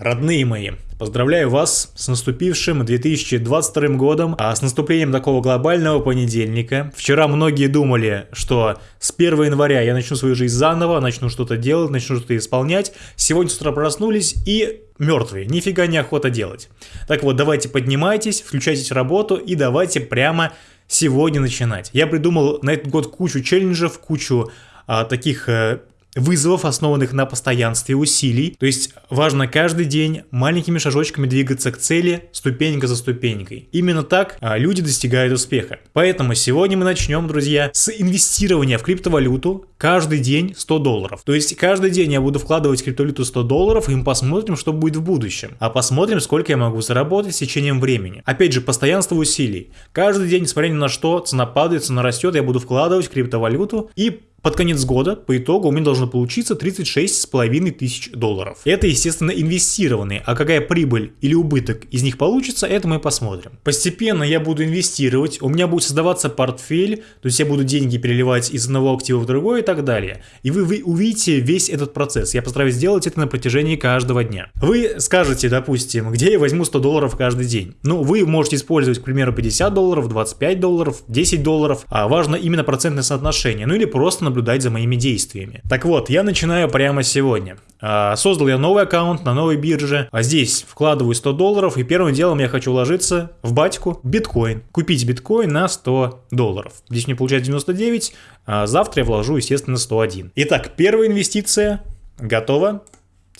Родные мои, поздравляю вас с наступившим 2022 годом, а с наступлением такого глобального понедельника. Вчера многие думали, что с 1 января я начну свою жизнь заново, начну что-то делать, начну что-то исполнять. Сегодня с утра проснулись и мертвые, нифига не охота делать. Так вот, давайте поднимайтесь, включайтесь в работу и давайте прямо сегодня начинать. Я придумал на этот год кучу челленджев, кучу а, таких э, вызовов, основанных на постоянстве усилий. То есть важно каждый день маленькими шажочками двигаться к цели, ступенька за ступенькой. Именно так а, люди достигают успеха. Поэтому сегодня мы начнем, друзья, с инвестирования в криптовалюту каждый день 100 долларов. То есть каждый день я буду вкладывать в криптовалюту 100 долларов, и мы посмотрим, что будет в будущем. А посмотрим, сколько я могу заработать с течением времени. Опять же, постоянство усилий. Каждый день, несмотря ни на что, цена падает, цена растет, я буду вкладывать в криптовалюту и под конец года, по итогу, у меня должно получиться 36,5 тысяч долларов. Это, естественно, инвестированные, а какая прибыль или убыток из них получится, это мы посмотрим. Постепенно я буду инвестировать, у меня будет создаваться портфель, то есть я буду деньги переливать из одного актива в другой и так далее. И вы, вы увидите весь этот процесс. Я постараюсь сделать это на протяжении каждого дня. Вы скажете, допустим, где я возьму 100 долларов каждый день? Ну, вы можете использовать, к примеру, 50 долларов, 25 долларов, 10 долларов, а важно именно процентное соотношение, ну или просто наблюдать за моими действиями. Так вот, я начинаю прямо сегодня. А, создал я новый аккаунт на новой бирже, а здесь вкладываю 100 долларов, и первым делом я хочу вложиться в батьку биткоин. Купить биткоин на 100 долларов. Здесь мне получается 99, а завтра я вложу, естественно, 101. Итак, первая инвестиция готова.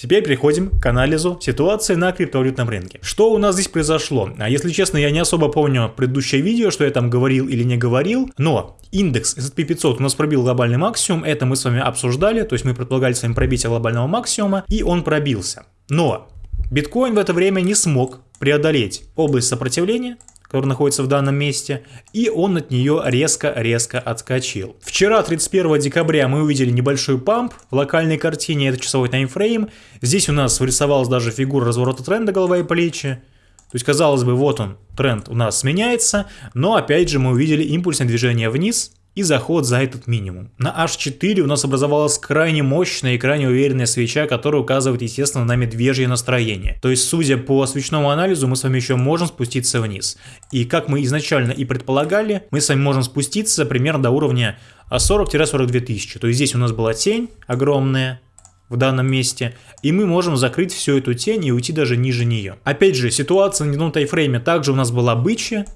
Теперь переходим к анализу ситуации на криптовалютном рынке. Что у нас здесь произошло? А если честно, я не особо помню предыдущее видео, что я там говорил или не говорил, но индекс S&P 500 у нас пробил глобальный максимум, это мы с вами обсуждали, то есть мы предполагали с вами пробитие глобального максимума, и он пробился. Но биткоин в это время не смог преодолеть область сопротивления, который находится в данном месте, и он от нее резко-резко отскочил. Вчера, 31 декабря, мы увидели небольшой памп в локальной картине, это часовой таймфрейм. Здесь у нас вырисовалась даже фигура разворота тренда голова и плечи. То есть, казалось бы, вот он, тренд у нас меняется, но опять же мы увидели импульсное движение вниз, и заход за этот минимум. На H4 у нас образовалась крайне мощная и крайне уверенная свеча, которая указывает, естественно, на медвежье настроение. То есть, судя по свечному анализу, мы с вами еще можем спуститься вниз. И как мы изначально и предполагали, мы с вами можем спуститься примерно до уровня 40-42 тысячи. То есть, здесь у нас была тень огромная, в данном месте, и мы можем закрыть всю эту тень и уйти даже ниже нее. Опять же, ситуация на дневном тайфрейме также у нас была бычья,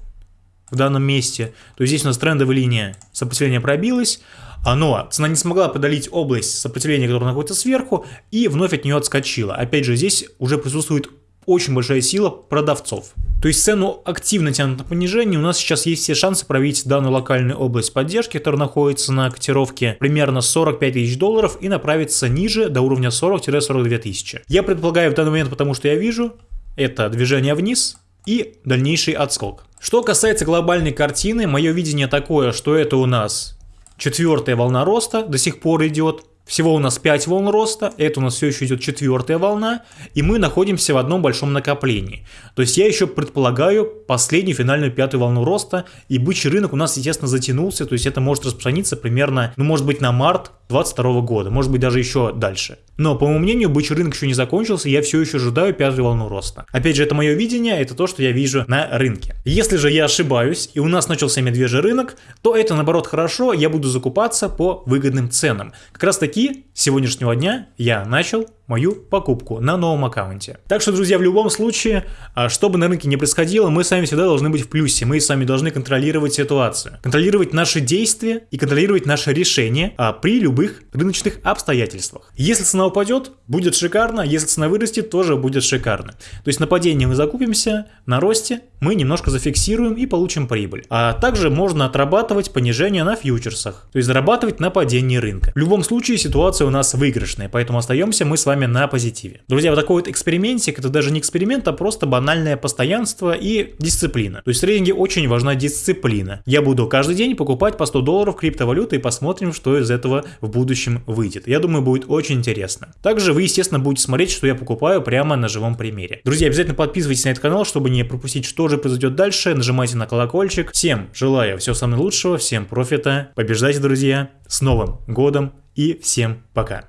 в данном месте, то здесь у нас трендовая линия сопротивления пробилась, но цена не смогла подолить область сопротивления, которая находится сверху, и вновь от нее отскочила. Опять же, здесь уже присутствует очень большая сила продавцов. То есть цену активно тянут на понижение, у нас сейчас есть все шансы пробить данную локальную область поддержки, которая находится на котировке примерно 45 тысяч долларов и направиться ниже до уровня 40-42 тысячи. Я предполагаю в данный момент, потому что я вижу, это движение вниз и дальнейший отскок. Что касается глобальной картины, мое видение такое, что это у нас четвертая волна роста до сих пор идет. Всего у нас 5 волн роста, это у нас все еще идет четвертая волна, и мы находимся в одном большом накоплении. То есть я еще предполагаю последнюю финальную пятую волну роста, и бычий рынок у нас, естественно, затянулся, то есть это может распространиться примерно, ну может быть на март 2022 года, может быть даже еще дальше. Но, по моему мнению, бычий рынок еще не закончился, я все еще ожидаю пятую волну роста. Опять же, это мое видение, это то, что я вижу на рынке. Если же я ошибаюсь, и у нас начался медвежий рынок, то это, наоборот, хорошо, я буду закупаться по выгодным ценам. Как раз таки, с сегодняшнего дня я начал мою покупку на новом аккаунте. Так что, друзья, в любом случае, а, что бы на рынке не происходило, мы с вами всегда должны быть в плюсе, мы с вами должны контролировать ситуацию, контролировать наши действия и контролировать наши решения а, при любых рыночных обстоятельствах. Если цена упадет, будет шикарно, если цена вырастет, тоже будет шикарно. То есть на падении мы закупимся, на росте мы немножко зафиксируем и получим прибыль. А также можно отрабатывать понижение на фьючерсах, то есть зарабатывать на падении рынка. В любом случае ситуация у нас выигрышная, поэтому остаемся мы с вами на позитиве. Друзья, вот такой вот экспериментик, это даже не эксперимент, а просто банальное постоянство и дисциплина. То есть в трейдинге очень важна дисциплина. Я буду каждый день покупать по 100 долларов криптовалюты и посмотрим, что из этого в будущем выйдет. Я думаю, будет очень интересно. Также вы, естественно, будете смотреть, что я покупаю прямо на живом примере. Друзья, обязательно подписывайтесь на этот канал, чтобы не пропустить, что же произойдет дальше. Нажимайте на колокольчик. Всем желаю всего самого лучшего, всем профита. Побеждайте, друзья. С Новым годом и всем пока.